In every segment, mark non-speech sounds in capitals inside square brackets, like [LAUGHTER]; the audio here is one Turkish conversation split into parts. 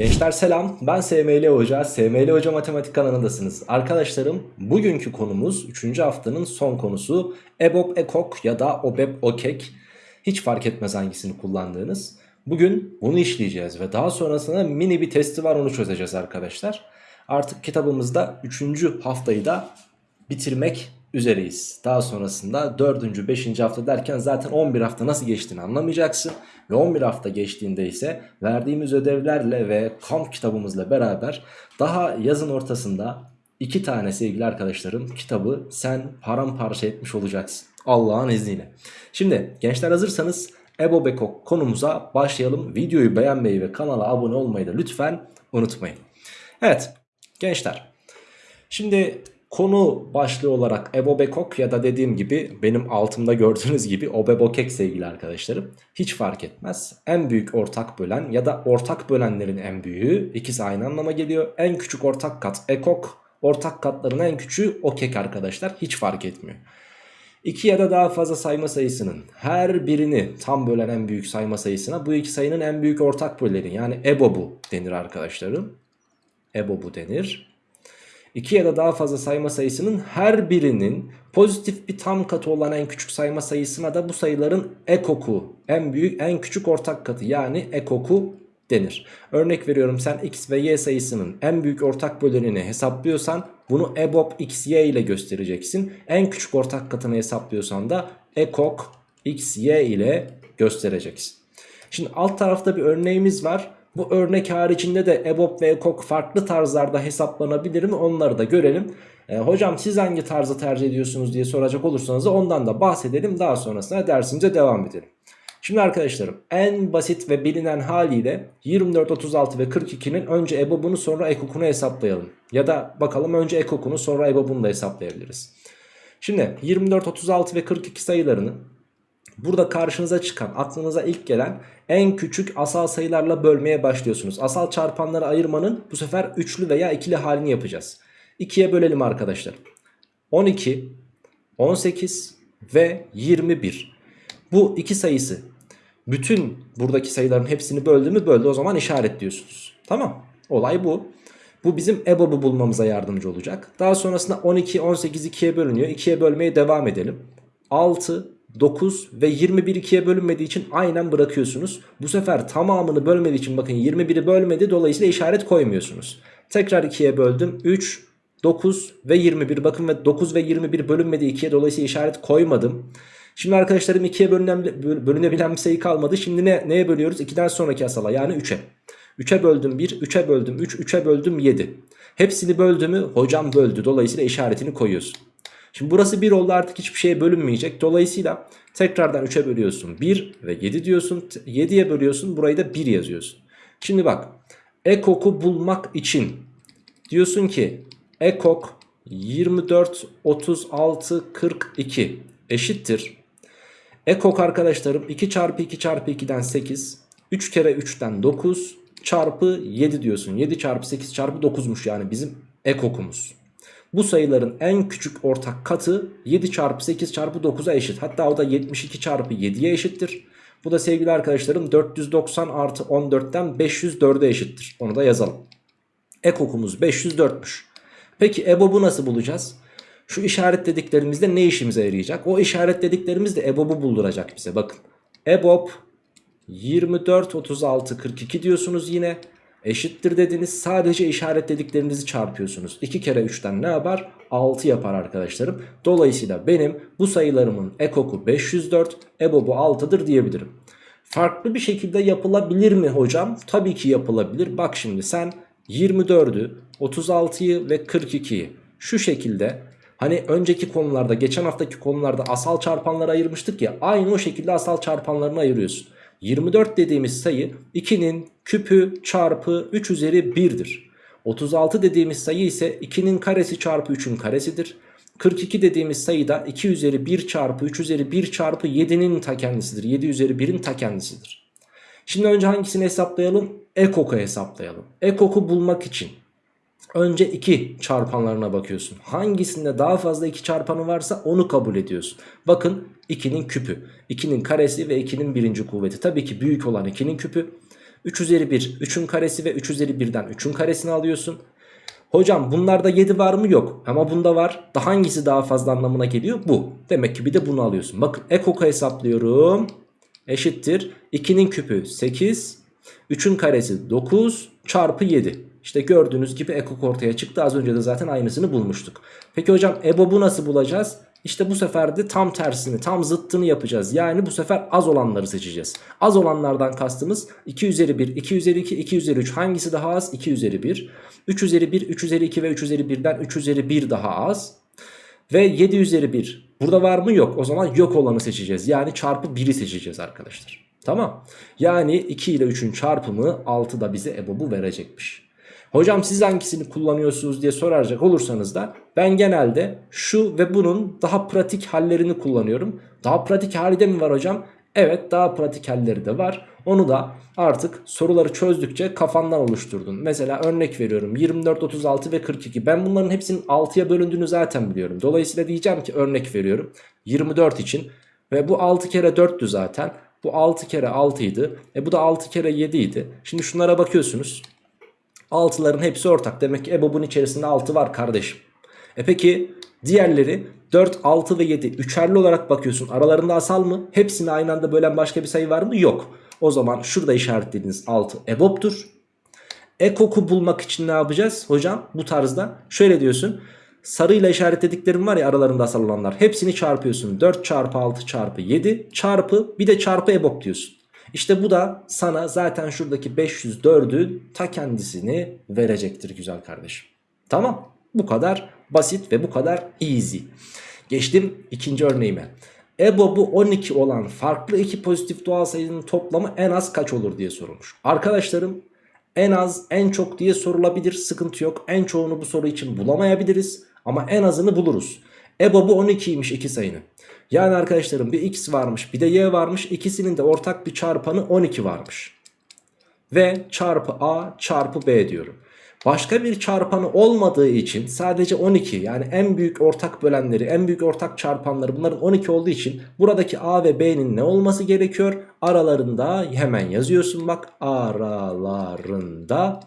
Gençler selam ben SML Hoca, SML Hoca Matematik kanalındasınız. Arkadaşlarım bugünkü konumuz 3. haftanın son konusu EBOB EKOK ya da OBEB OKEK. Hiç fark etmez hangisini kullandığınız. Bugün bunu işleyeceğiz ve daha sonrasında mini bir testi var onu çözeceğiz arkadaşlar. Artık kitabımızda 3. haftayı da bitirmek üzereyiz. Daha sonrasında 4. 5. hafta derken zaten 11 hafta nasıl geçtiğini anlamayacaksın. Ve 11 hafta geçtiğinde ise verdiğimiz ödevlerle ve kamp kitabımızla beraber daha yazın ortasında iki tane sevgili arkadaşlarım kitabı sen paramparça etmiş olacaksın. Allah'ın izniyle. Şimdi gençler hazırsanız Ebo Beko konumuza başlayalım. Videoyu beğenmeyi ve kanala abone olmayı da lütfen unutmayın. Evet gençler. Şimdi Konu başlığı olarak Ebobekok ya da dediğim gibi benim altımda gördüğünüz gibi Obebokek sevgili arkadaşlarım. Hiç fark etmez. En büyük ortak bölen ya da ortak bölenlerin en büyüğü ikisi aynı anlama geliyor. En küçük ortak kat ekok, ortak katların en küçüğü okek arkadaşlar. Hiç fark etmiyor. İki ya da daha fazla sayma sayısının her birini tam bölen en büyük sayma sayısına bu iki sayının en büyük ortak böleni yani EBOB'u denir arkadaşlarım. EBOB'u denir. 2 ya da daha fazla sayma sayısının her birinin pozitif bir tam katı olan en küçük sayma sayısına da bu sayıların ekoku en büyük en küçük ortak katı yani ekoku denir. Örnek veriyorum sen x ve y sayısının en büyük ortak bölenini hesaplıyorsan bunu EBOB xy ile göstereceksin. En küçük ortak katını hesaplıyorsan da ekok xy ile göstereceksin. Şimdi alt tarafta bir örneğimiz var. Bu örnek haricinde de EBOB ve EKOK farklı tarzlarda hesaplanabilir mi onları da görelim. E, hocam siz hangi tarzı tercih ediyorsunuz diye soracak olursanız da ondan da bahsedelim. Daha sonrasında dersimize devam edelim. Şimdi arkadaşlarım en basit ve bilinen haliyle 24, 36 ve 42'nin önce EBOB'unu sonra EKOK'unu hesaplayalım. Ya da bakalım önce EKOK'unu sonra EBOB'unu da hesaplayabiliriz. Şimdi 24, 36 ve 42 sayılarını Burada karşınıza çıkan aklınıza ilk gelen en küçük asal sayılarla bölmeye başlıyorsunuz. Asal çarpanları ayırmanın bu sefer üçlü veya ikili halini yapacağız. 2'ye bölelim arkadaşlar. 12, 18 ve 21. Bu iki sayısı bütün buradaki sayıların hepsini böldü mü böldü o zaman işaretliyorsunuz. Tamam olay bu. Bu bizim EBOB'u bulmamıza yardımcı olacak. Daha sonrasında 12, 18 2'ye bölünüyor. 2'ye bölmeye devam edelim. 6, 9 ve 21 2'ye bölünmediği için aynen bırakıyorsunuz. Bu sefer tamamını bölmediği için bakın 21'i bölmedi dolayısıyla işaret koymuyorsunuz. Tekrar 2'ye böldüm 3, 9 ve 21 bakın ve 9 ve 21 bölünmedi 2'ye dolayısıyla işaret koymadım. Şimdi arkadaşlarım 2'ye bölünebilen bir sayı kalmadı. Şimdi ne, neye bölüyoruz? 2'den sonraki asala yani 3'e. 3'e böldüm 1, 3'e böldüm 3, 3'e böldüm 7. Hepsini böldü mü hocam böldü. Dolayısıyla işaretini koyuyorsun. Şimdi burası 1 oldu artık hiçbir şeye bölünmeyecek. Dolayısıyla tekrardan 3'e bölüyorsun 1 ve 7 diyorsun. 7'ye bölüyorsun burayı da 1 yazıyorsun. Şimdi bak ekoku bulmak için diyorsun ki ekok 24 36 42 eşittir. Ekok arkadaşlarım 2 çarpı 2 çarpı 2'den 8 3 kere 3'ten 9 çarpı 7 diyorsun. 7 çarpı 8 çarpı 9'muş yani bizim ekokumuz. Bu sayıların en küçük ortak katı 7 çarpı 8 çarpı 9'a eşit. Hatta o da 72 çarpı 7'ye eşittir. Bu da sevgili arkadaşlarım 490 artı 14'ten 504'e eşittir. Onu da yazalım. Ekokumuz 504'müş. Peki EBOB'u nasıl bulacağız? Şu işaretlediklerimizde ne işimize yarayacak? O işaretlediklerimiz de EBOB'u bulduracak bize. Bakın EBOB 24, 36, 42 diyorsunuz yine eşittir dediniz sadece işaretlediklerinizi çarpıyorsunuz. 2 kere 3'ten ne yapar? 6 yapar arkadaşlarım. Dolayısıyla benim bu sayılarımın ekoku 504 ebobu 6'dır diyebilirim. Farklı bir şekilde yapılabilir mi hocam? Tabii ki yapılabilir. Bak şimdi sen 24'ü 36'yı ve 42'yi şu şekilde Hani önceki konularda geçen haftaki konularda asal çarpanları ayırmıştık ya aynı o şekilde asal çarpanlarını ayırıyorsun. 24 dediğimiz sayı 2'nin küpü çarpı 3 üzeri 1'dir. 36 dediğimiz sayı ise 2'nin karesi çarpı 3'ün karesidir. 42 dediğimiz sayı da 2 üzeri 1 çarpı 3 üzeri 1 çarpı 7'nin ta kendisidir. 7 üzeri 1'in ta kendisidir. Şimdi önce hangisini hesaplayalım? Ekok'u hesaplayalım. Ekok'u bulmak için Önce 2 çarpanlarına bakıyorsun. Hangisinde daha fazla 2 çarpanı varsa onu kabul ediyorsun. Bakın 2'nin küpü, 2'nin karesi ve 2'nin birinci kuvveti. Tabii ki büyük olan 2'nin küpü. 3 üzeri 1 3'ün karesi ve 3 üzeri 1'den 3'ün karesini alıyorsun. Hocam bunlarda 7 var mı? Yok. Ama bunda var. Da hangisi daha fazla anlamına geliyor? Bu. Demek ki bir de bunu alıyorsun. Bakın ekoku hesaplıyorum. Eşittir. 2'nin küpü 8. 3'ün karesi 9 çarpı 7. İşte gördüğünüz gibi ekok ortaya çıktı. Az önce de zaten aynısını bulmuştuk. Peki hocam EBOB'u nasıl bulacağız? İşte bu sefer de tam tersini, tam zıttını yapacağız. Yani bu sefer az olanları seçeceğiz. Az olanlardan kastımız 2 üzeri 1, 2 üzeri 2, 2 üzeri 3. Hangisi daha az? 2 üzeri 1. 3 üzeri 1, 3 üzeri 2 ve 3 üzeri 1'den 3 üzeri 1 daha az. Ve 7 üzeri 1. Burada var mı? Yok. O zaman yok olanı seçeceğiz. Yani çarpı 1'i seçeceğiz arkadaşlar. Tamam. Yani 2 ile 3'ün çarpımı 6 da bize EBOB'u verecekmiş. Hocam siz hangisini kullanıyorsunuz diye soracak olursanız da ben genelde şu ve bunun daha pratik hallerini kullanıyorum. Daha pratik hali de mi var hocam? Evet daha pratik halleri de var. Onu da artık soruları çözdükçe kafandan oluşturdun. Mesela örnek veriyorum 24, 36 ve 42. Ben bunların hepsinin 6'ya bölündüğünü zaten biliyorum. Dolayısıyla diyeceğim ki örnek veriyorum 24 için ve bu 6 kere 4'tü zaten. Bu 6 kere 6 idi. E bu da 6 kere 7 idi. Şimdi şunlara bakıyorsunuz. 6'ların hepsi ortak. Demek ki EBOB'un içerisinde 6 var kardeşim. E peki diğerleri 4, 6 ve 7 üçerli olarak bakıyorsun. Aralarında asal mı? Hepsini aynı anda bölen başka bir sayı var mı? Yok. O zaman şurada işaretlediğiniz 6 EBOB'dur. Ekok'u bulmak için ne yapacağız hocam? Bu tarzda şöyle diyorsun. Sarıyla işaretlediklerim var ya aralarında asal olanlar. Hepsini çarpıyorsun. 4 çarpı 6 çarpı 7 çarpı bir de çarpı EBOB diyorsun. İşte bu da sana zaten şuradaki 504'ü ta kendisini verecektir güzel kardeşim. Tamam bu kadar basit ve bu kadar easy. Geçtim ikinci örneğime. EBOB'u 12 olan farklı iki pozitif doğal sayının toplamı en az kaç olur diye sorulmuş. Arkadaşlarım en az en çok diye sorulabilir sıkıntı yok. En çoğunu bu soru için bulamayabiliriz ama en azını buluruz. EBOB'u 12'ymiş iki sayının. Yani arkadaşlarım bir x varmış bir de y varmış. İkisinin de ortak bir çarpanı 12 varmış. Ve çarpı a çarpı b diyorum. Başka bir çarpanı olmadığı için sadece 12 yani en büyük ortak bölenleri en büyük ortak çarpanları bunların 12 olduğu için buradaki a ve b'nin ne olması gerekiyor? Aralarında hemen yazıyorsun bak aralarında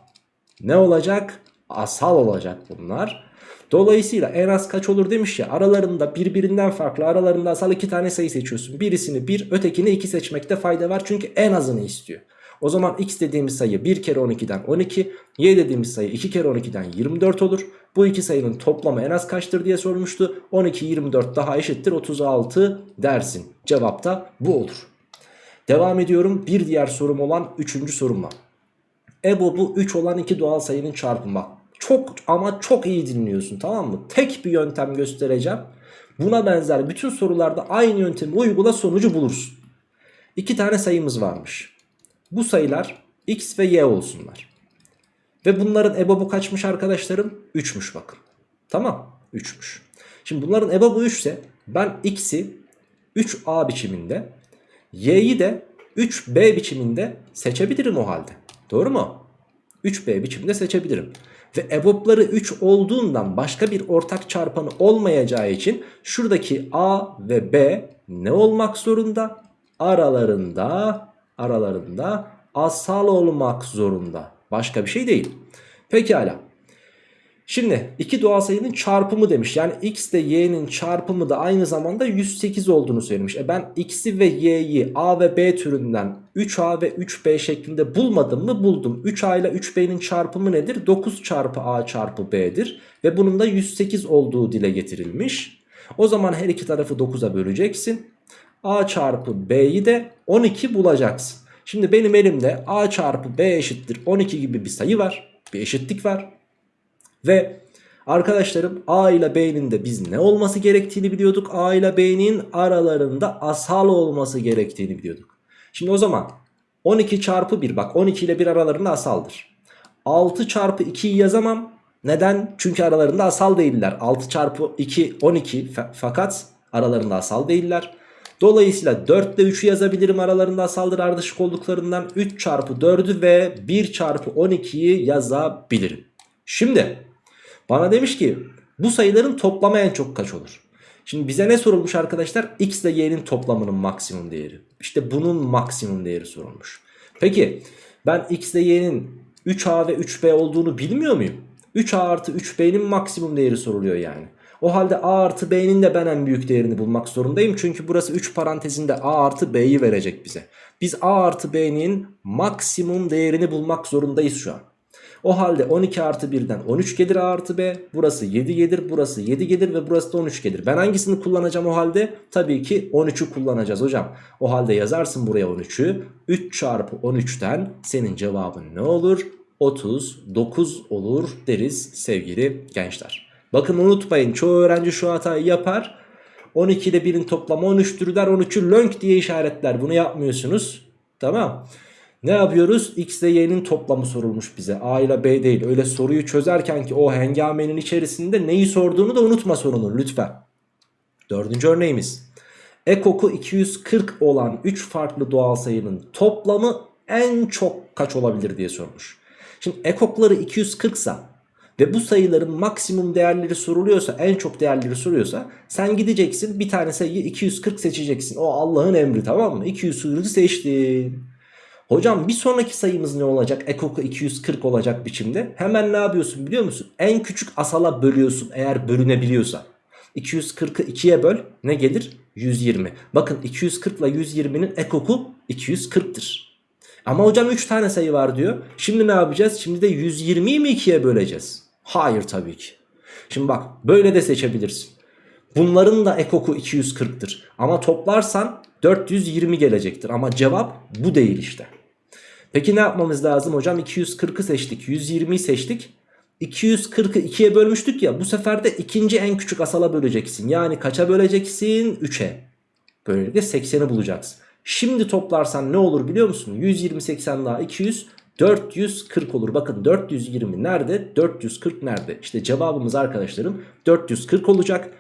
ne olacak? Asal olacak bunlar. Dolayısıyla en az kaç olur demiş ya aralarında birbirinden farklı aralarında asal iki tane sayı seçiyorsun. Birisini 1 bir, ötekini 2 seçmekte fayda var çünkü en azını istiyor. O zaman x dediğimiz sayı 1 kere 12'den 12 y dediğimiz sayı 2 kere 12'den 24 olur. Bu iki sayının toplamı en az kaçtır diye sormuştu. 12 24 daha eşittir 36 dersin. Cevap da bu olur. Devam ediyorum bir diğer sorum olan 3. sorumla. EBOB'u 3 olan iki doğal sayının çarpımı. Çok ama çok iyi dinliyorsun tamam mı? Tek bir yöntem göstereceğim. Buna benzer bütün sorularda aynı yöntemi uygula sonucu bulursun. İki tane sayımız varmış. Bu sayılar x ve y olsunlar. Ve bunların ebobu kaçmış arkadaşlarım? 3'müş bakın. Tamam 3'müş. Şimdi bunların ebobu 3 ise ben x'i 3a biçiminde y'yi de 3b biçiminde seçebilirim o halde. Doğru mu? 3b biçiminde seçebilirim. Ve EBOB'ları 3 olduğundan başka bir ortak çarpanı olmayacağı için şuradaki A ve B ne olmak zorunda? Aralarında aralarında asal olmak zorunda. Başka bir şey değil. Pekala. Şimdi iki doğal sayının çarpımı demiş. Yani x ile y'nin çarpımı da aynı zamanda 108 olduğunu söylemiş. E ben x'i ve y'yi a ve b türünden 3a ve 3b şeklinde bulmadım mı? Buldum. 3a ile 3b'nin çarpımı nedir? 9 çarpı a çarpı b'dir. Ve bunun da 108 olduğu dile getirilmiş. O zaman her iki tarafı 9'a böleceksin. a çarpı b'yi de 12 bulacaksın. Şimdi benim elimde a çarpı b eşittir 12 gibi bir sayı var. Bir eşitlik var. Ve arkadaşlarım A ile B'nin de biz ne olması gerektiğini biliyorduk. A ile B'nin aralarında asal olması gerektiğini biliyorduk. Şimdi o zaman 12 çarpı 1 bak 12 ile 1 aralarında asaldır. 6 çarpı 2'yi yazamam. Neden? Çünkü aralarında asal değiller. 6 çarpı 2 12 fakat aralarında asal değiller. Dolayısıyla 4 ile 3'ü yazabilirim aralarında asaldır ardışık olduklarından 3 çarpı 4'ü ve 1 çarpı 12'yi yazabilirim. Şimdi bana demiş ki bu sayıların toplamı en çok kaç olur? Şimdi bize ne sorulmuş arkadaşlar? X ile Y'nin toplamının maksimum değeri. İşte bunun maksimum değeri sorulmuş. Peki Ben x ile y'nin 3a ve 3b olduğunu bilmiyor muyum? 3a artı 3b'nin maksimum değeri soruluyor yani. O halde a artı b'nin de ben en büyük değerini bulmak zorundayım. Çünkü burası 3 parantezinde a artı b'yi verecek bize. Biz a artı b'nin maksimum değerini bulmak zorundayız şu an. O halde 12 artı 1'den 13 gelir a artı b. Burası 7 gelir, burası 7 gelir ve burası da 13 gelir. Ben hangisini kullanacağım o halde? Tabii ki 13'ü kullanacağız hocam. O halde yazarsın buraya 13'ü. 3 çarpı 13'ten senin cevabın ne olur? 39 olur deriz sevgili gençler. Bakın unutmayın çoğu öğrenci şu hatayı yapar. 12 ile 1'in toplamı 13'tür der 13'ü lönk diye işaretler. Bunu yapmıyorsunuz. Tamam. Ne yapıyoruz? X ile Y'nin toplamı sorulmuş bize. A ile B değil. Öyle soruyu çözerken ki o hengamenin içerisinde neyi sorduğunu da unutma sorunun lütfen. Dördüncü örneğimiz. Ekoku 240 olan 3 farklı doğal sayının toplamı en çok kaç olabilir diye sormuş. Şimdi ekokları 240 sa ve bu sayıların maksimum değerleri soruluyorsa en çok değerleri soruyorsa sen gideceksin bir tane sayıyı 240 seçeceksin. O Allah'ın emri tamam mı? 240'ı seçtin. Hocam bir sonraki sayımız ne olacak? Ekoku 240 olacak biçimde. Hemen ne yapıyorsun biliyor musun? En küçük asala bölüyorsun eğer bölünebiliyorsa. 240'ı 2'ye böl ne gelir? 120. Bakın 240 ile 120'nin ekoku 240'tır. Ama hocam 3 tane sayı var diyor. Şimdi ne yapacağız? Şimdi de 120'yi mi 2'ye böleceğiz? Hayır tabii ki. Şimdi bak böyle de seçebilirsin. Bunların da ekoku 240'tır. Ama toplarsan 420 gelecektir. Ama cevap bu değil işte. Peki ne yapmamız lazım hocam? 240'ı seçtik. 120'yi seçtik. 240'ı 2'ye bölmüştük ya. Bu sefer de ikinci en küçük asala böleceksin. Yani kaça böleceksin? 3'e. Böylelikle 80'i bulacaksın. Şimdi toplarsan ne olur biliyor musun? 120 80 daha 200 440 olur. Bakın 420 nerede? 440 nerede? İşte cevabımız arkadaşlarım 440 olacak.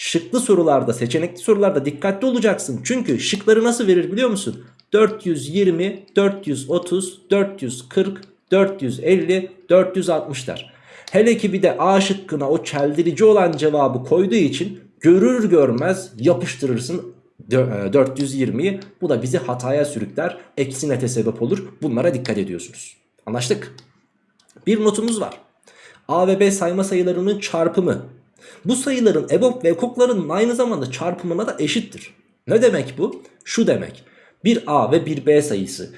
Şıklı sorularda, seçenekli sorularda dikkatli olacaksın. Çünkü şıkları nasıl verir biliyor musun? 420, 430, 440, 450, 460 der. Hele ki bir de A şıkkına o çeldirici olan cevabı koyduğu için görür görmez yapıştırırsın 420'yi. Bu da bizi hataya sürükler. Eksi nete sebep olur. Bunlara dikkat ediyorsunuz. Anlaştık. Bir notumuz var. A ve B sayma sayılarının çarpımı. Bu sayıların EBOB ve ekoklarının aynı zamanda çarpımına da eşittir. Ne demek bu? Şu demek. Bir A ve bir B sayısı.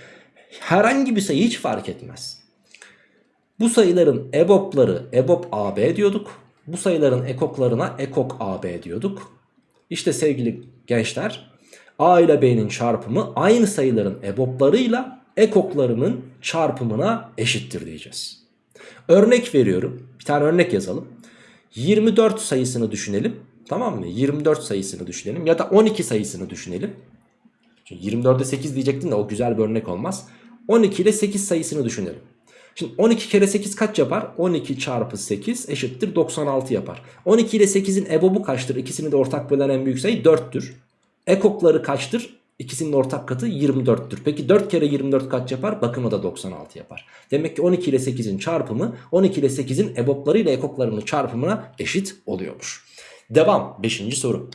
Herhangi bir sayı hiç fark etmez. Bu sayıların EBOB'ları EBOB AB diyorduk. Bu sayıların ekoklarına ekok AB diyorduk. İşte sevgili gençler A ile B'nin çarpımı aynı sayıların EBOB'larıyla ekoklarının çarpımına eşittir diyeceğiz. Örnek veriyorum. Bir tane örnek yazalım. 24 sayısını düşünelim. Tamam mı? 24 sayısını düşünelim. Ya da 12 sayısını düşünelim. Çünkü 24'e 8 diyecektim de o güzel bir örnek olmaz. 12 ile 8 sayısını düşünelim. Şimdi 12 kere 8 kaç yapar? 12 çarpı 8 eşittir 96 yapar. 12 ile 8'in ebobu kaçtır? İkisini de ortak bölen en büyük sayı 4'tür. Ekokları kaçtır? İkisinin ortak katı 24'tür. Peki 4 kere 24 kaç yapar? Bakımı da 96 yapar. Demek ki 12 ile 8'in çarpımı 12 ile 8'in ebopları ile ekoklarının çarpımına eşit oluyormuş. Devam 5. soru.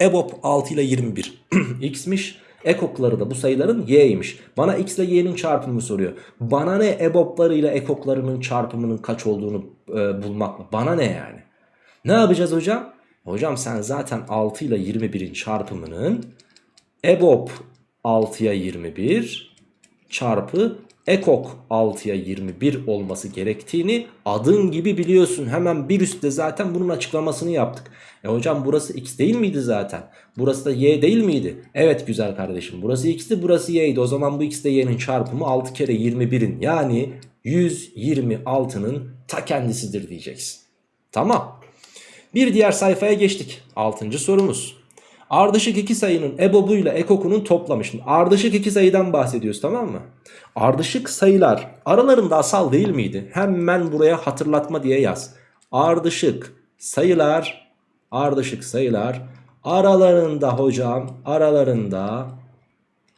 Ebop 6 ile 21 [CLEARS THROAT] x'miş. Ekokları da bu sayıların y'ymiş. Bana x ile y'nin çarpımını soruyor. Bana ne ebopları ile ekoklarının çarpımının kaç olduğunu e, bulmak mı? Bana ne yani? Ne yapacağız hocam? Hocam sen zaten 6 ile 21'in çarpımının EBOB 6'ya 21 çarpı ekok 6'ya 21 olması gerektiğini adın gibi biliyorsun. Hemen bir üstte zaten bunun açıklamasını yaptık. E hocam burası x değil miydi zaten? Burası da y değil miydi? Evet güzel kardeşim burası x'ti burası y'ydi. O zaman bu x ile y'nin çarpımı 6 kere 21'in yani 126'nın ta kendisidir diyeceksin. Tamam. Bir diğer sayfaya geçtik. 6. sorumuz. Ardışık iki sayının ebobuyla ekokunun toplamı. Şimdi ardışık iki sayıdan bahsediyoruz tamam mı? Ardışık sayılar aralarında asal değil miydi? Hemen buraya hatırlatma diye yaz. Ardışık sayılar, ardışık sayılar aralarında hocam aralarında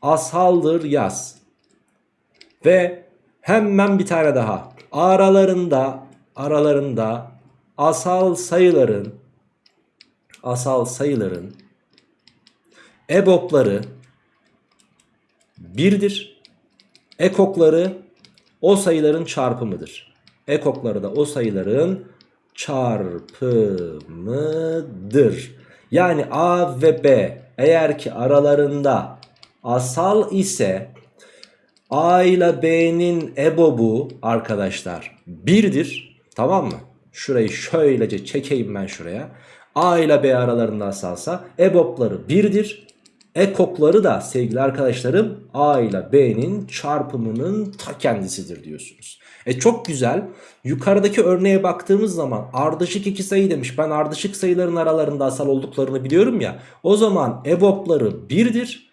asaldır yaz. Ve hemen bir tane daha. Aralarında aralarında asal sayıların asal sayıların EBOB'ları 1'dir. Ekokları o sayıların çarpımıdır. Ekokları da o sayıların çarpımıdır. Yani A ve B eğer ki aralarında asal ise A ile B'nin ebobu arkadaşlar 1'dir. Tamam mı? Şurayı şöylece çekeyim ben şuraya. A ile B aralarında asalsa ebopları 1'dir. Ekokları da sevgili arkadaşlarım A ile B'nin çarpımının ta kendisidir diyorsunuz. E çok güzel. Yukarıdaki örneğe baktığımız zaman ardışık iki sayı demiş. Ben ardışık sayıların aralarında asal olduklarını biliyorum ya. O zaman ebopları 1'dir.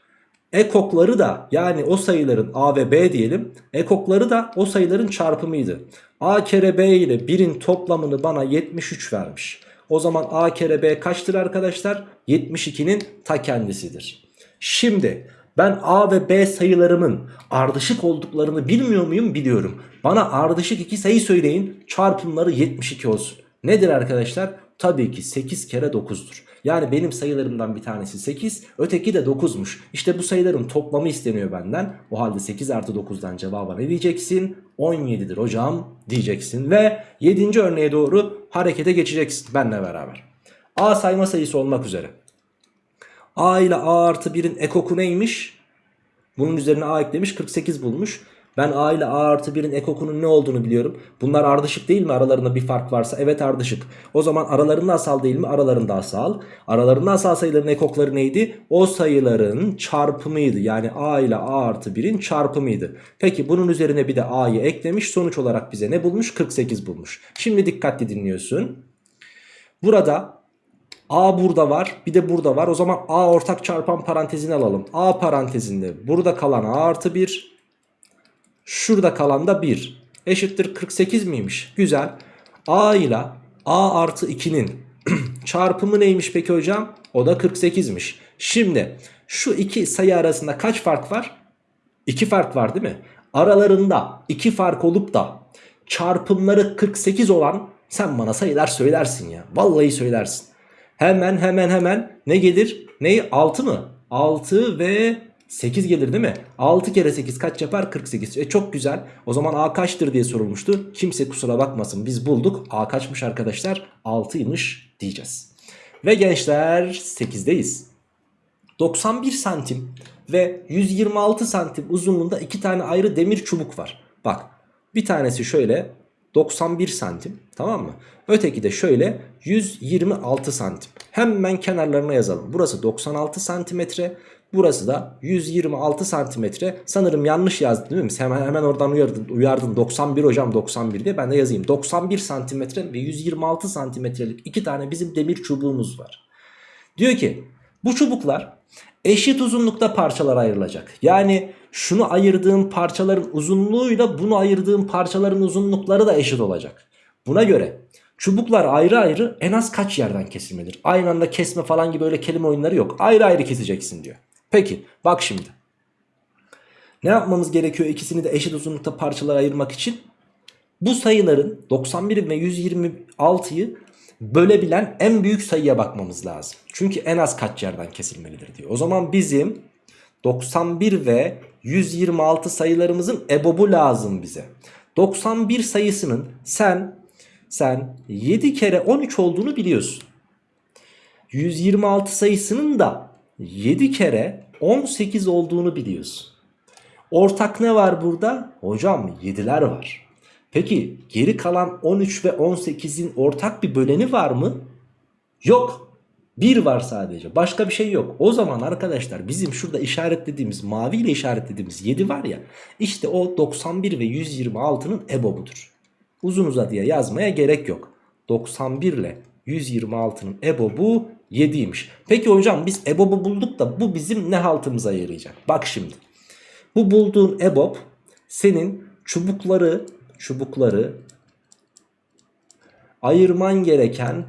Ekokları da yani o sayıların A ve B diyelim. Ekokları da o sayıların çarpımıydı. A kere B ile 1'in toplamını bana 73 vermiş. O zaman A kere B kaçtır arkadaşlar? 72'nin ta kendisidir. Şimdi ben A ve B sayılarımın ardışık olduklarını bilmiyor muyum? Biliyorum. Bana ardışık iki sayı söyleyin. Çarpımları 72 olsun. Nedir arkadaşlar? Tabii ki 8 kere 9'dur. Yani benim sayılarımdan bir tanesi 8, öteki de 9'muş. İşte bu sayıların toplamı isteniyor benden. O halde 8 artı 9'dan cevaba ne diyeceksin? 17'dir hocam diyeceksin. Ve 7. örneğe doğru harekete geçeceksin benle beraber. A sayma sayısı olmak üzere. A ile A artı 1'in ekoku neymiş? Bunun üzerine A eklemiş 48 bulmuş. Ben A ile A artı 1'in ekokunun ne olduğunu biliyorum. Bunlar ardışık değil mi? Aralarında bir fark varsa. Evet ardışık. O zaman aralarında asal değil mi? Aralarında asal. Aralarında asal sayıların ekokları neydi? O sayıların çarpımıydı. Yani A ile A artı 1'in çarpımıydı. Peki bunun üzerine bir de A'yı eklemiş. Sonuç olarak bize ne bulmuş? 48 bulmuş. Şimdi dikkatli dinliyorsun. Burada A burada var bir de burada var. O zaman A ortak çarpan parantezini alalım. A parantezinde burada kalan A artı 1. Şurada kalan da 1. Eşittir 48 miymiş? Güzel. A ile A artı 2'nin [CLEARS THROAT] çarpımı neymiş peki hocam? O da 48'miş. Şimdi şu iki sayı arasında kaç fark var? 2 fark var değil mi? Aralarında 2 fark olup da çarpımları 48 olan sen bana sayılar söylersin ya. Vallahi söylersin. Hemen hemen hemen ne gelir? Neyi? 6 mı? 6 ve 8 gelir değil mi? 6 kere 8 kaç yapar? 48. E çok güzel. O zaman A kaçtır diye sorulmuştu. Kimse kusura bakmasın biz bulduk. A kaçmış arkadaşlar? 6'ymış diyeceğiz. Ve gençler 8'deyiz. 91 santim ve 126 santim uzunluğunda iki tane ayrı demir çubuk var. Bak bir tanesi şöyle 91 santim tamam mı? Öteki de şöyle 126 santim. Hemen kenarlarına yazalım. Burası 96 santimetre. Burası da 126 santimetre. Sanırım yanlış yazdım değil mi? Hemen, hemen oradan uyardın, uyardın 91 hocam 91 diye ben de yazayım. 91 santimetre ve 126 santimetrelik iki tane bizim demir çubuğumuz var. Diyor ki bu çubuklar eşit uzunlukta parçalara ayrılacak. Yani şunu ayırdığım parçaların uzunluğuyla bunu ayırdığım parçaların uzunlukları da eşit olacak. Buna göre çubuklar ayrı ayrı en az kaç yerden kesilmedir? Aynı anda kesme falan gibi öyle kelime oyunları yok. Ayrı ayrı keseceksin diyor. Peki bak şimdi. Ne yapmamız gerekiyor ikisini de eşit uzunlukta parçalara ayırmak için? Bu sayıların 91 ve 126'yı bölebilen en büyük sayıya bakmamız lazım. Çünkü en az kaç yerden kesilmelidir diyor. O zaman bizim 91 ve 126 sayılarımızın ebobu lazım bize. 91 sayısının sen sen 7 kere 13 olduğunu biliyorsun. 126 sayısının da 7 kere 18 olduğunu biliyorsun. Ortak ne var burada? Hocam 7'ler var. Peki geri kalan 13 ve 18'in ortak bir böleni var mı? Yok. 1 var sadece. Başka bir şey yok. O zaman arkadaşlar bizim şurada işaretlediğimiz mavi ile işaretlediğimiz 7 var ya. İşte o 91 ve 126'nın ebobudur. Uzun uzadıya yazmaya gerek yok. 91 ile 126'nın ebobu 7'ymiş. Peki hocam biz ebobu bulduk da bu bizim ne haltımıza yarayacak? Bak şimdi. Bu bulduğun ebob senin çubukları çubukları ayırman gereken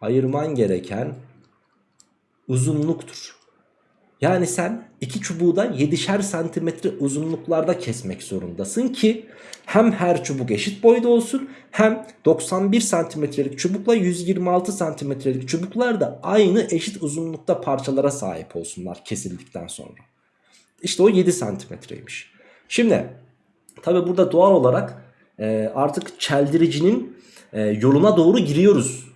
ayırman gereken uzunluktur. Yani sen iki çubuğu da 7'şer santimetre uzunluklarda kesmek zorundasın ki hem her çubuk eşit boyda olsun hem 91 santimetrelik çubukla 126 santimetrelik çubuklar da aynı eşit uzunlukta parçalara sahip olsunlar kesildikten sonra. İşte o 7 santimetreymiş. Şimdi tabi burada doğal olarak e, artık çeldiricinin e, yoluna doğru giriyoruz.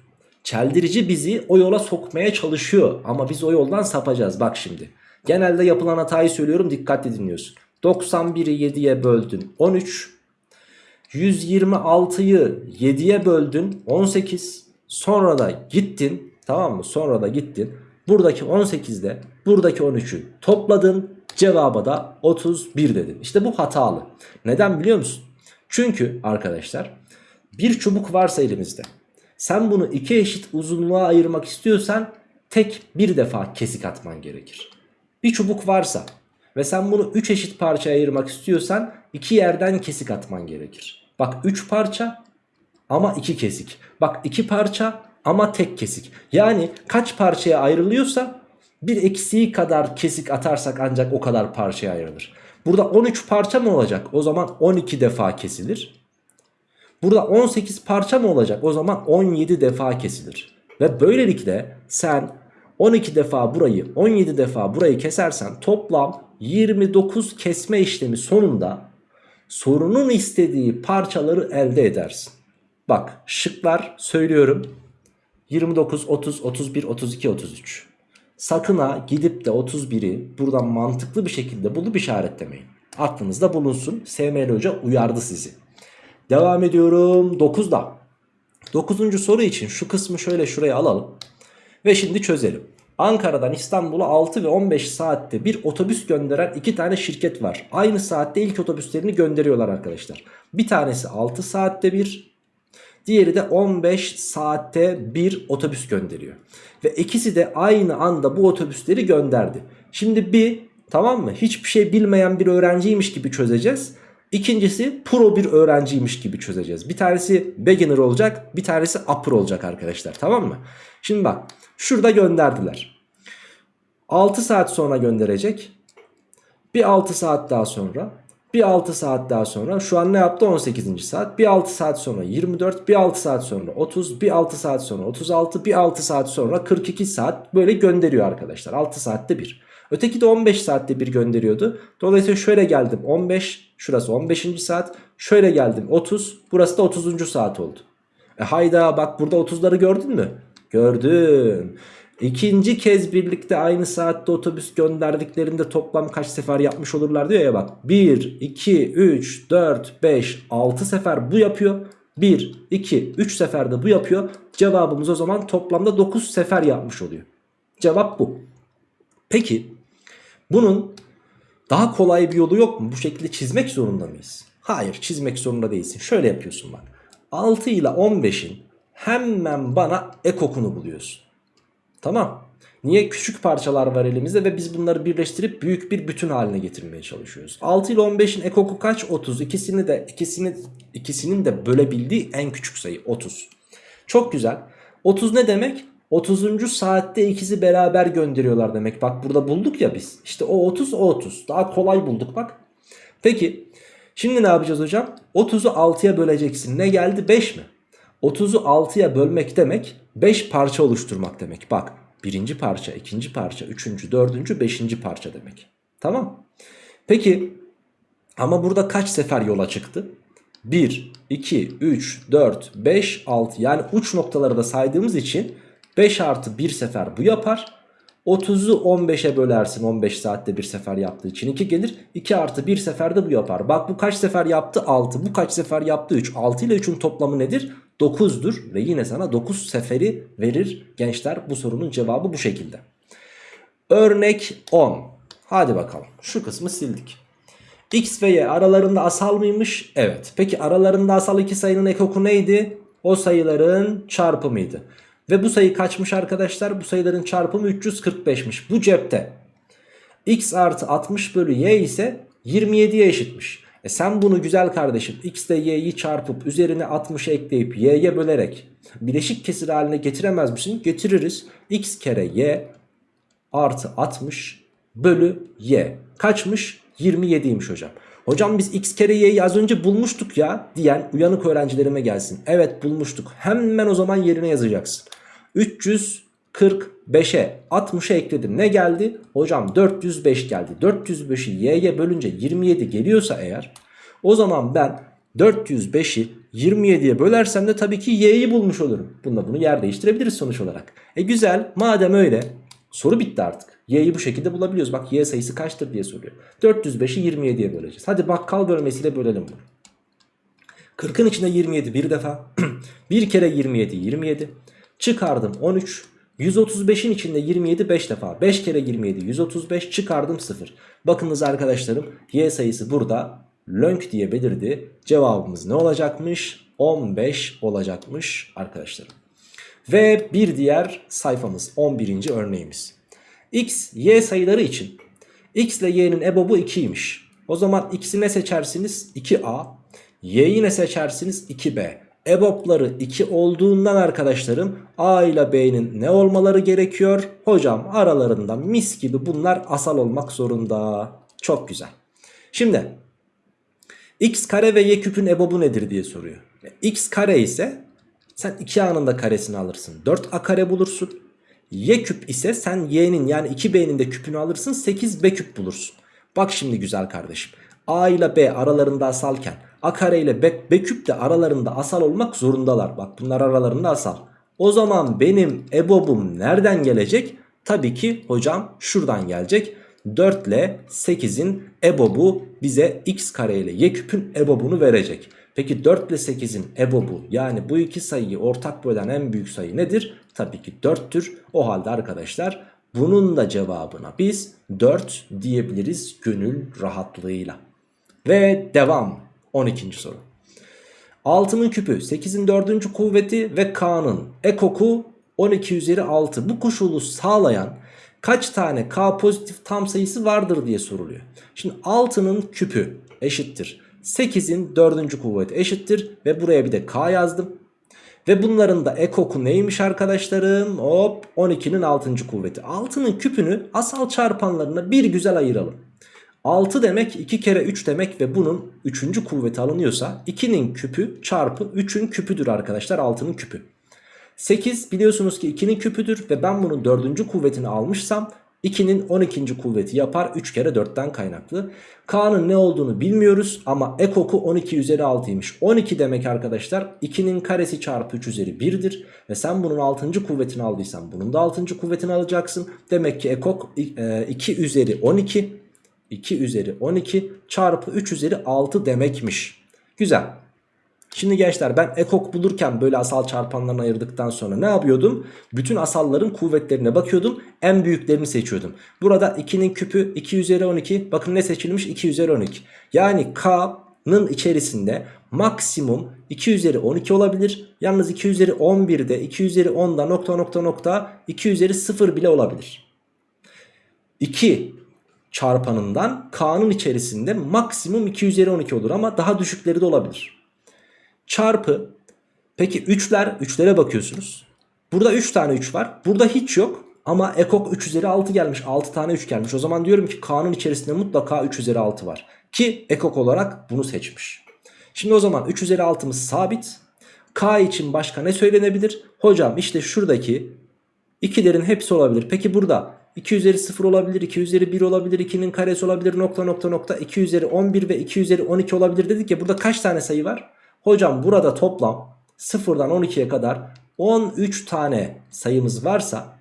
Çeldirici bizi o yola sokmaya çalışıyor ama biz o yoldan sapacağız bak şimdi. Genelde yapılan hatayı söylüyorum dikkatli dinliyorsun. 91'i 7'ye böldün 13. 126'yı 7'ye böldün 18. Sonra da gittin tamam mı? Sonra da gittin. Buradaki 18'de buradaki 13'ü topladın. Cevaba da 31 dedin. İşte bu hatalı. Neden biliyor musun? Çünkü arkadaşlar bir çubuk varsa elimizde. Sen bunu iki eşit uzunluğa ayırmak istiyorsan tek bir defa kesik atman gerekir. Bir çubuk varsa ve sen bunu 3 eşit parçaya ayırmak istiyorsan iki yerden kesik atman gerekir. Bak 3 parça ama 2 kesik. Bak 2 parça ama tek kesik. Yani kaç parçaya ayrılıyorsa bir eksiği kadar kesik atarsak ancak o kadar parçaya ayrılır. Burada 13 parça mı olacak? O zaman 12 defa kesilir. Burada 18 parça mı olacak? O zaman 17 defa kesilir. Ve böylelikle sen 12 defa burayı 17 defa burayı kesersen toplam 29 kesme işlemi sonunda sorunun istediği parçaları elde edersin. Bak şıklar söylüyorum. 29, 30, 31, 32, 33. Sakın ha gidip de 31'i buradan mantıklı bir şekilde bulup işaretlemeyin. Aklınızda bulunsun. SML Hoca uyardı sizi. Devam ediyorum 9'da. 9. soru için şu kısmı şöyle şuraya alalım. Ve şimdi çözelim. Ankara'dan İstanbul'a 6 ve 15 saatte bir otobüs gönderen iki tane şirket var. Aynı saatte ilk otobüslerini gönderiyorlar arkadaşlar. Bir tanesi 6 saatte bir, diğeri de 15 saatte bir otobüs gönderiyor. Ve ikisi de aynı anda bu otobüsleri gönderdi. Şimdi bir tamam mı hiçbir şey bilmeyen bir öğrenciymiş gibi çözeceğiz. İkincisi pro bir öğrenciymiş gibi çözeceğiz. Bir tanesi beginner olacak bir tanesi upper olacak arkadaşlar tamam mı? Şimdi bak şurada gönderdiler. 6 saat sonra gönderecek. Bir 6 saat daha sonra. Bir 6 saat daha sonra. Şu an ne yaptı? 18. saat. Bir 6 saat sonra 24. Bir 6 saat sonra 30. Bir 6 saat sonra 36. Bir 6 saat sonra 42 saat böyle gönderiyor arkadaşlar. 6 saatte bir. Öteki de 15 saatte bir gönderiyordu. Dolayısıyla şöyle geldim 15 şurası 15. saat. Şöyle geldim 30 burası da 30. saat oldu. E hayda bak burada 30'ları gördün mü? Gördüm. İkinci kez birlikte aynı saatte otobüs gönderdiklerinde toplam kaç sefer yapmış olurlar diyor ya bak. 1, 2, 3, 4, 5, 6 sefer bu yapıyor. 1, 2, 3 seferde bu yapıyor. Cevabımız o zaman toplamda 9 sefer yapmış oluyor. Cevap bu. Peki bunun daha kolay bir yolu yok mu? Bu şekilde çizmek zorunda mıyız? Hayır çizmek zorunda değilsin. Şöyle yapıyorsun bak. 6 ile 15'in hemen bana ekokunu buluyorsun. Tamam. Niye? Küçük parçalar var elimizde ve biz bunları birleştirip büyük bir bütün haline getirmeye çalışıyoruz. 6 ile 15'in ekoku kaç? 30. İkisini de ikisini ikisinin de bölebildiği en küçük sayı 30. Çok güzel. 30 ne demek? 30. saatte ikisi beraber gönderiyorlar demek. Bak burada bulduk ya biz. İşte o 30 o 30. Daha kolay bulduk bak. Peki şimdi ne yapacağız hocam? 30'u 6'ya böleceksin. Ne geldi? 5 mi? 30'u 6'ya bölmek demek 5 parça oluşturmak demek. Bak birinci parça, ikinci parça, üçüncü, dördüncü, beşinci parça demek. Tamam. Peki ama burada kaç sefer yola çıktı? 1, 2, 3, 4, 5, 6 yani uç noktaları da saydığımız için 5 artı 1 sefer bu yapar. 30'u 15'e bölersin 15 saatte bir sefer yaptığı için 2 gelir. 2 artı 1 seferde bu yapar. Bak bu kaç sefer yaptı 6 bu kaç sefer yaptı 3. 6 ile 3'ün toplamı nedir? 9'dur ve yine sana 9 seferi verir gençler. Bu sorunun cevabı bu şekilde. Örnek 10. Hadi bakalım şu kısmı sildik. X ve Y aralarında asal mıymış? Evet. Peki aralarında asal iki sayının ekoku neydi? O sayıların çarpımıydı. Ve bu sayı kaçmış arkadaşlar? Bu sayıların çarpımı 345'miş. Bu cepte. X artı 60 bölü Y ise 27'ye eşitmiş. E sen bunu güzel kardeşim X ile Y'yi çarpıp üzerine 60 ekleyip Y'ye bölerek bileşik kesir haline getiremez misin? Getiririz. X kere Y artı 60 bölü Y. Kaçmış? 27'ymiş hocam. Hocam biz x kere y'yi az önce bulmuştuk ya diyen uyanık öğrencilerime gelsin. Evet bulmuştuk. Hemen o zaman yerine yazacaksın. 300 45'e 60'a ekledim. Ne geldi? Hocam 405 geldi. 405'i y'ye bölünce 27 geliyorsa eğer o zaman ben 405'i 27'ye bölersem de tabii ki y'yi bulmuş olurum. Bunda bunu yer değiştirebiliriz sonuç olarak. E güzel madem öyle soru bitti artık. Y'yi bu şekilde bulabiliyoruz. Bak y sayısı kaçtır diye soruyor. 405'i 27'ye böleceğiz. Hadi bakkal bölmesiyle bölelim bunu. 40'ın içinde 27 bir defa. [CLEARS THROAT] bir kere 27 27. Çıkardım 13. 135'in içinde 27 5 defa. 5 kere 27 135 çıkardım 0. Bakınız arkadaşlarım y sayısı burada lönk diye belirdi. Cevabımız ne olacakmış? 15 olacakmış arkadaşlarım. Ve bir diğer sayfamız 11. örneğimiz. x, y sayıları için x ile y'nin ebobu 2'ymiş. O zaman x'i ne seçersiniz? 2a. Y'yi ne seçersiniz? 2b. EBOB'ları 2 olduğundan arkadaşlarım A ile B'nin ne olmaları gerekiyor? Hocam aralarında mis gibi bunlar asal olmak zorunda. Çok güzel. Şimdi x kare ve y küpün EBOB'u nedir diye soruyor. x kare ise sen 2a'nın da karesini alırsın. 4a kare bulursun. Y küp ise sen y'nin yani 2b'nin de küpünü alırsın 8b küp bulursun. Bak şimdi güzel kardeşim. A ile B aralarında asalken A kare ile B, B küp de aralarında asal olmak zorundalar. Bak bunlar aralarında asal. O zaman benim EBOB'um nereden gelecek? Tabii ki hocam şuradan gelecek. 4 ile 8'in EBOB'u bize x kare ile y küpün EBOB'unu verecek. Peki 4 ile 8'in EBOB'u yani bu iki sayıyı ortak bölen en büyük sayı nedir? Tabii ki 4'tür. O halde arkadaşlar bunun da cevabına biz 4 diyebiliriz gönül rahatlığıyla. Ve devam 12. soru. 6'nın küpü 8'in 4. kuvveti ve K'nın ekoku 12 üzeri 6. Bu koşulu sağlayan kaç tane K pozitif tam sayısı vardır diye soruluyor. Şimdi 6'nın küpü eşittir. 8'in 4. kuvveti eşittir ve buraya bir de K yazdım. Ve bunların da ekoku neymiş arkadaşlarım? Hop 12'nin 6. kuvveti. 6'nın küpünü asal çarpanlarına bir güzel ayıralım. 6 demek 2 kere 3 demek ve bunun 3. kuvveti alınıyorsa 2'nin küpü çarpı 3'ün küpüdür arkadaşlar 6'nın küpü. 8 biliyorsunuz ki 2'nin küpüdür ve ben bunun 4. kuvvetini almışsam 2'nin 12. kuvveti yapar 3 kere 4'ten kaynaklı. K'nın ne olduğunu bilmiyoruz ama ekoku 12 üzeri 6'ymış. 12 demek arkadaşlar 2'nin karesi çarpı 3 üzeri 1'dir. Ve sen bunun 6. kuvvetini aldıysan bunun da 6. kuvvetini alacaksın. Demek ki ekok 2 üzeri 12 2 üzeri 12 çarpı 3 üzeri 6 demekmiş. Güzel. Şimdi gençler ben ekok bulurken böyle asal çarpanlarını ayırdıktan sonra ne yapıyordum? Bütün asalların kuvvetlerine bakıyordum. En büyüklerini seçiyordum. Burada 2'nin küpü 2 üzeri 12. Bakın ne seçilmiş? 2 üzeri 12. Yani K'nın içerisinde maksimum 2 üzeri 12 olabilir. Yalnız 2 üzeri 11'de 2 üzeri 10'da nokta nokta nokta 2 üzeri 0 bile olabilir. 2 çarpanından K'nın içerisinde maksimum 2 üzeri 12 olur ama daha düşükleri de olabilir. Çarpı peki 3'ler 3'lere bakıyorsunuz. Burada 3 tane 3 var. Burada hiç yok ama ekok 3 üzeri 6 gelmiş. 6 tane 3 gelmiş. O zaman diyorum ki K'nın içerisinde mutlaka 3 üzeri 6 var. Ki ekok olarak bunu seçmiş. Şimdi o zaman 3 üzeri 6'mız sabit. K için başka ne söylenebilir? Hocam işte şuradaki 2'lerin hepsi olabilir. Peki burada 2 üzeri 0 olabilir, 2 üzeri 1 olabilir, 2'nin karesi olabilir, nokta nokta nokta 2 üzeri 11 ve 2 üzeri 12 olabilir dedik ya burada kaç tane sayı var? Hocam burada toplam 0'dan 12'ye kadar 13 tane sayımız varsa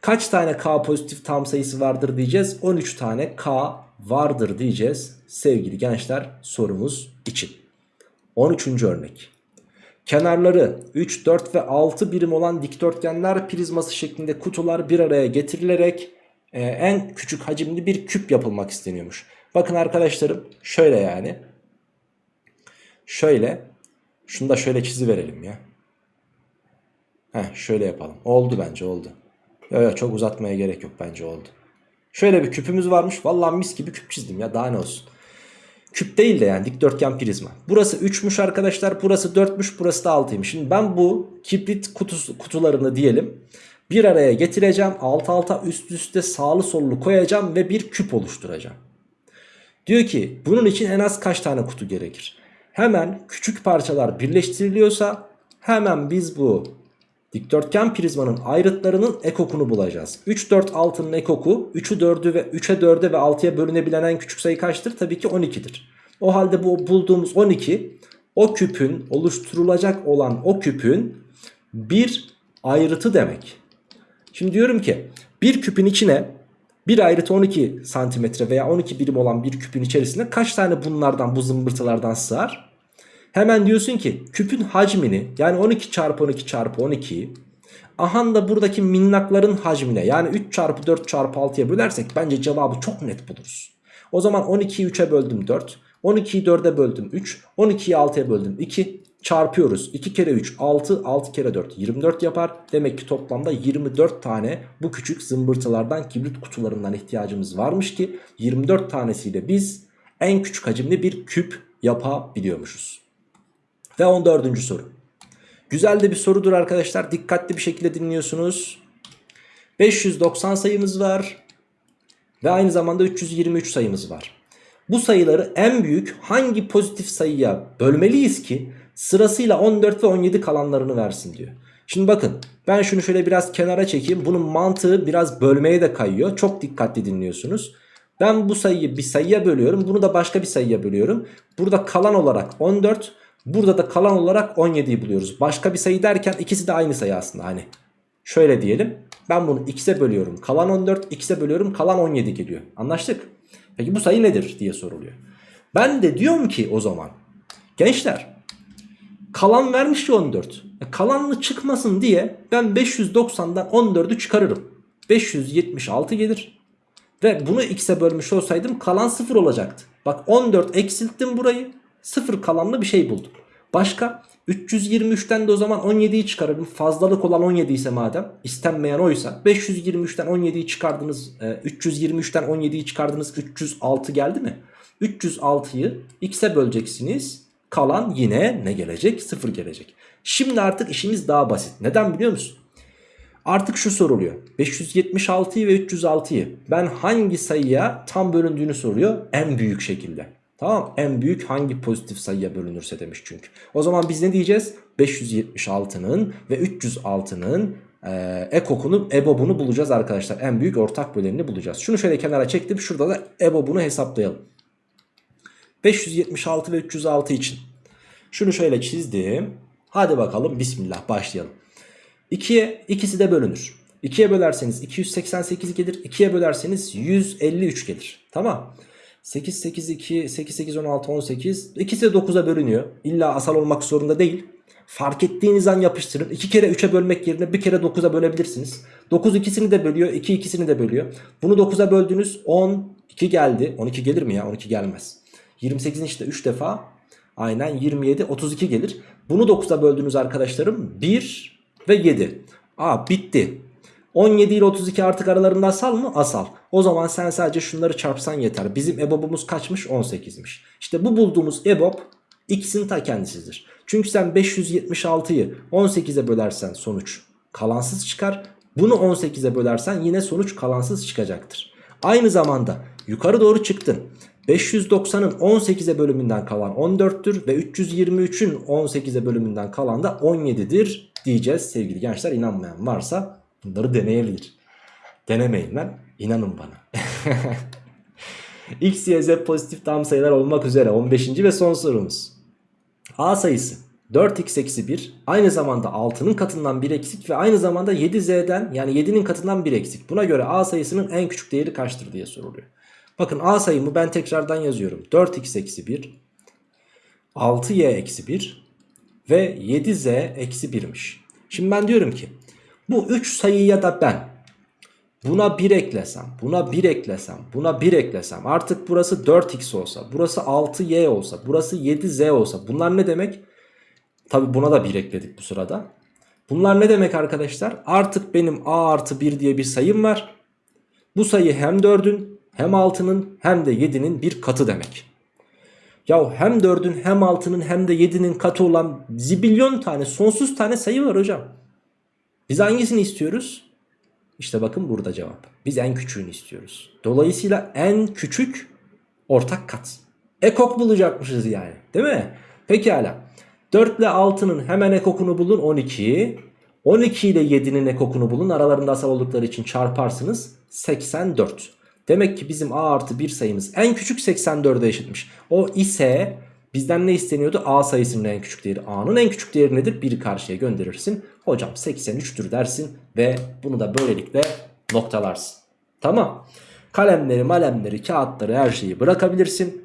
kaç tane k pozitif tam sayısı vardır diyeceğiz? 13 tane k vardır diyeceğiz sevgili gençler sorumuz için. 13. örnek. Kenarları 3, 4 ve 6 birim olan dikdörtgenler prizması şeklinde kutular bir araya getirilerek e, en küçük hacimli bir küp yapılmak isteniyormuş. Bakın arkadaşlarım şöyle yani. Şöyle. Şunu da şöyle çizi verelim ya. Heh, şöyle yapalım. Oldu bence oldu. Yok yok çok uzatmaya gerek yok bence oldu. Şöyle bir küpümüz varmış. Vallahi mis gibi küp çizdim ya daha ne olsun. Küp değil de yani dikdörtgen prizma. Burası 3'müş arkadaşlar. Burası 4'müş. Burası da 6'ymış. Şimdi ben bu kibrit kutusu, kutularını diyelim. Bir araya getireceğim. Alt alta üst üste sağlı sollu koyacağım ve bir küp oluşturacağım. Diyor ki bunun için en az kaç tane kutu gerekir? Hemen küçük parçalar birleştiriliyorsa hemen biz bu Dikdörtgen prizmanın ayrıtlarının ekokunu bulacağız. 3, 4, 6'nın ekoku 3'ü 4'ü ve 3'e 4'e ve 6'ya bölünebilen en küçük sayı kaçtır? Tabii ki 12'dir. O halde bu bulduğumuz 12 o küpün oluşturulacak olan o küpün bir ayrıtı demek. Şimdi diyorum ki bir küpün içine bir ayrıtı 12 santimetre veya 12 birim olan bir küpün içerisinde kaç tane bunlardan bu zımbırtılardan sığar? Hemen diyorsun ki küpün hacmini yani 12 çarpı 12 çarpı 12'yi ahan da buradaki minnakların hacmine yani 3 çarpı 4 çarpı 6'ya bölersek bence cevabı çok net buluruz. O zaman 12'yi 3'e böldüm 4. 12'yi 4'e böldüm 3. 12'yi 6'ya böldüm 2. Çarpıyoruz. 2 kere 3 6. 6 kere 4 24 yapar. Demek ki toplamda 24 tane bu küçük zımbırtılardan kibrit kutularından ihtiyacımız varmış ki 24 tanesiyle biz en küçük hacimli bir küp yapabiliyormuşuz. Ve 14. soru. Güzel de bir sorudur arkadaşlar. Dikkatli bir şekilde dinliyorsunuz. 590 sayımız var. Ve aynı zamanda 323 sayımız var. Bu sayıları en büyük hangi pozitif sayıya bölmeliyiz ki sırasıyla 14 ve 17 kalanlarını versin diyor. Şimdi bakın ben şunu şöyle biraz kenara çekeyim. Bunun mantığı biraz bölmeye de kayıyor. Çok dikkatli dinliyorsunuz. Ben bu sayıyı bir sayıya bölüyorum. Bunu da başka bir sayıya bölüyorum. Burada kalan olarak 14. Burada da kalan olarak 17'yi buluyoruz. Başka bir sayı derken ikisi de aynı sayı aslında. Hani şöyle diyelim. Ben bunu x'e bölüyorum. Kalan 14. x'e bölüyorum. Kalan 17 geliyor. Anlaştık. Peki bu sayı nedir diye soruluyor. Ben de diyorum ki o zaman gençler kalan vermiş ya 14. E, kalanlı çıkmasın diye ben 590'dan 14'ü çıkarırım. 576 gelir. Ve bunu x'e bölmüş olsaydım kalan 0 olacaktı. Bak 14 eksilttim burayı. 0 kalanlı bir şey buldum. Başka 323'ten de o zaman 17'yi çıkarırım. Fazlalık olan 17 ise madem istenmeyen oysa 523'ten 17'yi çıkardınız. E, 323'ten 17'yi çıkardınız. 306 geldi mi? 306'yı x'e böleceksiniz. Kalan yine ne gelecek? 0 gelecek. Şimdi artık işimiz daha basit. Neden biliyor musun? Artık şu soruluyor. 576'yı ve 306'yı ben hangi sayıya tam bölündüğünü soruyor. En büyük şekilde. Tamam en büyük hangi pozitif sayıya bölünürse demiş çünkü. O zaman biz ne diyeceğiz? 576'nın ve 306'nın e, ekokunu, ebobunu bulacağız arkadaşlar. En büyük ortak bölenini bulacağız. Şunu şöyle kenara çektim. Şurada da ebobunu hesaplayalım. 576 ve 306 için. Şunu şöyle çizdim. Hadi bakalım bismillah başlayalım. 2'ye ikisi de bölünür. 2'ye bölerseniz 288 gelir. 2'ye bölerseniz 153 gelir. Tamam. 8, 8, 2, 8, 8, 16, 18. İkisi de 9'a bölünüyor. İlla asal olmak zorunda değil. Fark ettiğiniz an yapıştırın. 2 kere 3'e bölmek yerine bir kere 9'a bölebilirsiniz. 9 ikisini de bölüyor. 2 ikisini de bölüyor. Bunu 9'a böldünüz. 10, 2 geldi. 12 gelir mi ya? 12 gelmez. 28'in işte 3 defa. Aynen 27, 32 gelir. Bunu 9'a böldünüz arkadaşlarım. 1 ve 7. Aa bitti. 17 ile 32 artık aralarında asal mı? Asal. O zaman sen sadece şunları çarpsan yeter. Bizim EBOB'umuz kaçmış? 18'miş. İşte bu bulduğumuz EBOB x'in ta kendisidir. Çünkü sen 576'yı 18'e bölersen sonuç kalansız çıkar. Bunu 18'e bölersen yine sonuç kalansız çıkacaktır. Aynı zamanda yukarı doğru çıktın. 590'ın 18'e bölümünden kalan 14'tür ve 323'ün 18'e bölümünden kalan da 17'dir diyeceğiz sevgili gençler. inanmayan varsa bunları deneyebilir. Denemeyin lan inanın bana. [LAUGHS] X, Y, Z pozitif tam sayılar olmak üzere 15. ve son sorumuz. A sayısı 4x eksi 1 aynı zamanda 6'nın katından 1 eksik ve aynı zamanda 7z'den yani 7'nin katından 1 eksik. Buna göre A sayısının en küçük değeri kaçtır diye soruluyor. Bakın A sayımı ben tekrardan yazıyorum. 4x eksi 1 6y eksi 1 ve 7z eksi 1'miş. Şimdi ben diyorum ki bu 3 sayıya da ben buna 1 eklesem, buna 1 eklesem, buna 1 eklesem artık burası 4x olsa, burası 6y olsa, burası 7z olsa bunlar ne demek? Tabi buna da 1 ekledik bu sırada. Bunlar ne demek arkadaşlar? Artık benim a artı 1 diye bir sayım var. Bu sayı hem 4'ün hem 6'nın hem de 7'nin bir katı demek. Ya hem 4'ün hem 6'nın hem de 7'nin katı olan zibilyon tane sonsuz tane sayı var hocam. Biz hangisini istiyoruz? İşte bakın burada cevap. Biz en küçüğünü istiyoruz. Dolayısıyla en küçük ortak kat. Ekok bulacakmışız yani. Değil mi? Pekala. 4 ile 6'nın hemen ekokunu bulun 12. 12 ile 7'nin ekokunu bulun. Aralarında asal oldukları için çarparsınız. 84. Demek ki bizim a artı 1 sayımız en küçük 84'e eşitmiş. O ise bizden ne isteniyordu? a sayısının en küçük değeri. a'nın en küçük değeri nedir? 1'i karşıya gönderirsin. Hocam 83'tür dersin ve bunu da böylelikle noktalarsın. Tamam. Kalemleri, malemleri, kağıtları her şeyi bırakabilirsin.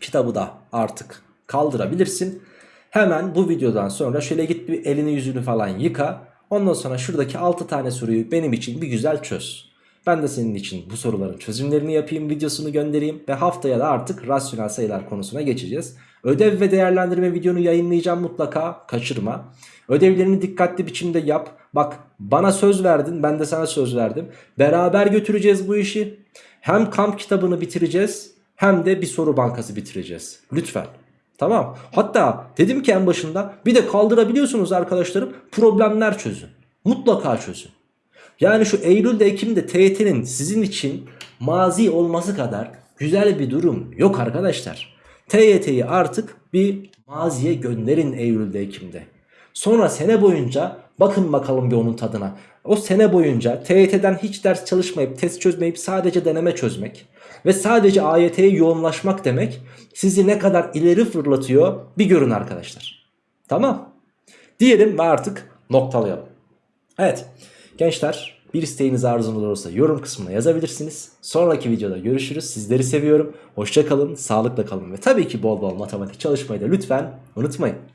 Kitabı da artık kaldırabilirsin. Hemen bu videodan sonra şöyle git bir elini yüzünü falan yıka. Ondan sonra şuradaki 6 tane soruyu benim için bir güzel çöz. Ben de senin için bu soruların çözümlerini yapayım, videosunu göndereyim ve haftaya da artık rasyonel sayılar konusuna geçeceğiz. Ödev ve değerlendirme videonu yayınlayacağım mutlaka, kaçırma. Ödevlerini dikkatli biçimde yap. Bak bana söz verdin, ben de sana söz verdim. Beraber götüreceğiz bu işi. Hem kamp kitabını bitireceğiz, hem de bir soru bankası bitireceğiz. Lütfen. Tamam. Hatta dedim ki en başında bir de kaldırabiliyorsunuz arkadaşlarım problemler çözün. Mutlaka çözün. Yani şu Eylül'de Ekim'de TYT'nin sizin için mazi olması kadar güzel bir durum yok arkadaşlar. TYT'yi artık bir maziye gönderin Eylül'de Ekim'de. Sonra sene boyunca bakın bakalım bir onun tadına. O sene boyunca TYT'den hiç ders çalışmayıp test çözmeyip sadece deneme çözmek ve sadece AYT'ye yoğunlaşmak demek sizi ne kadar ileri fırlatıyor bir görün arkadaşlar. Tamam. Diyelim ve artık noktalayalım. Evet gençler bir isteğiniz arzunuz olursa yorum kısmına yazabilirsiniz. Sonraki videoda görüşürüz. Sizleri seviyorum. Hoşça kalın, sağlıkla kalın ve tabii ki bol bol matematik çalışmayı da lütfen unutmayın.